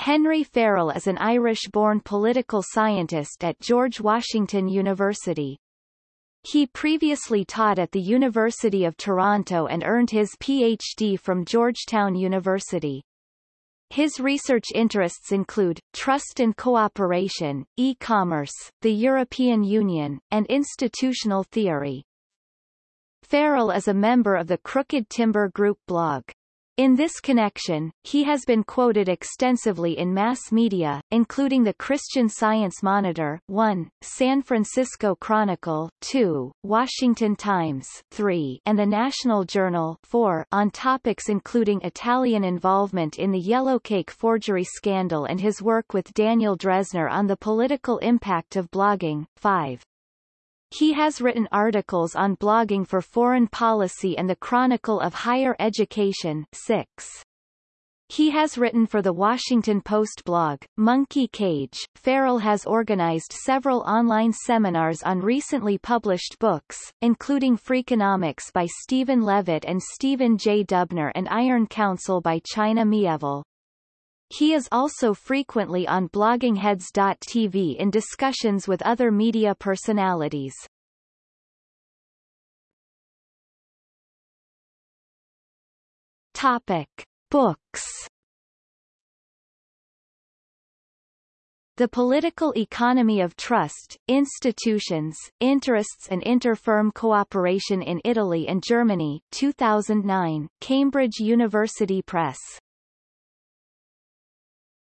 Henry Farrell is an Irish-born political scientist at George Washington University. He previously taught at the University of Toronto and earned his Ph.D. from Georgetown University. His research interests include, trust and cooperation, e-commerce, the European Union, and institutional theory. Farrell is a member of the Crooked Timber Group blog. In this connection, he has been quoted extensively in mass media, including the Christian Science Monitor 1, San Francisco Chronicle 2, Washington Times 3, and the National Journal 4, on topics including Italian involvement in the Yellowcake forgery scandal and his work with Daniel Drezner on the political impact of blogging 5. He has written articles on blogging for foreign policy and the Chronicle of Higher Education 6. He has written for the Washington Post blog, Monkey Cage. Farrell has organized several online seminars on recently published books, including Freakonomics by Stephen Levitt and Stephen J. Dubner and Iron Council by China Mieville. He is also frequently on bloggingheads.tv in discussions with other media personalities. Topic. Books The Political Economy of Trust, Institutions, Interests and Inter-Firm Cooperation in Italy and Germany 2009, Cambridge University Press